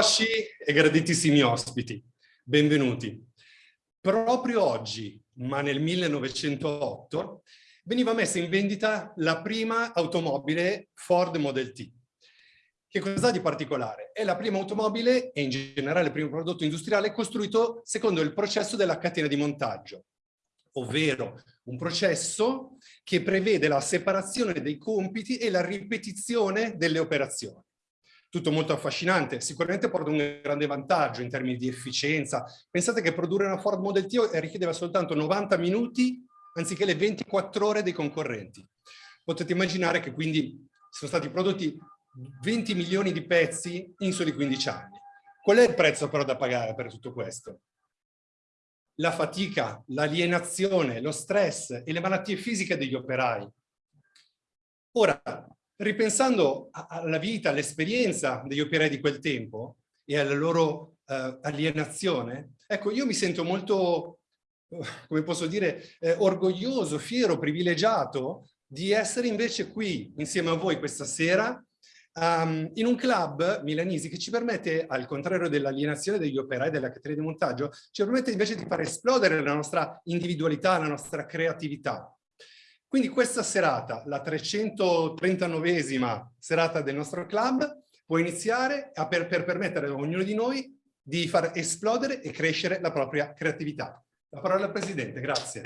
Soci e graditissimi ospiti, benvenuti. Proprio oggi, ma nel 1908, veniva messa in vendita la prima automobile Ford Model T. Che cosa di particolare? È la prima automobile e in generale il primo prodotto industriale costruito secondo il processo della catena di montaggio, ovvero un processo che prevede la separazione dei compiti e la ripetizione delle operazioni tutto molto affascinante, sicuramente porta un grande vantaggio in termini di efficienza. Pensate che produrre una Ford Model T richiedeva soltanto 90 minuti anziché le 24 ore dei concorrenti. Potete immaginare che quindi sono stati prodotti 20 milioni di pezzi in soli 15 anni. Qual è il prezzo però da pagare per tutto questo? La fatica, l'alienazione, lo stress e le malattie fisiche degli operai. Ora, ripensando alla vita, all'esperienza degli operai di quel tempo e alla loro uh, alienazione, ecco, io mi sento molto, come posso dire, eh, orgoglioso, fiero, privilegiato di essere invece qui insieme a voi questa sera um, in un club milanese che ci permette, al contrario dell'alienazione degli operai della catena di montaggio, ci permette invece di far esplodere la nostra individualità, la nostra creatività. Quindi questa serata, la 339esima serata del nostro club, può iniziare per, per permettere a ognuno di noi di far esplodere e crescere la propria creatività. La parola al Presidente, grazie.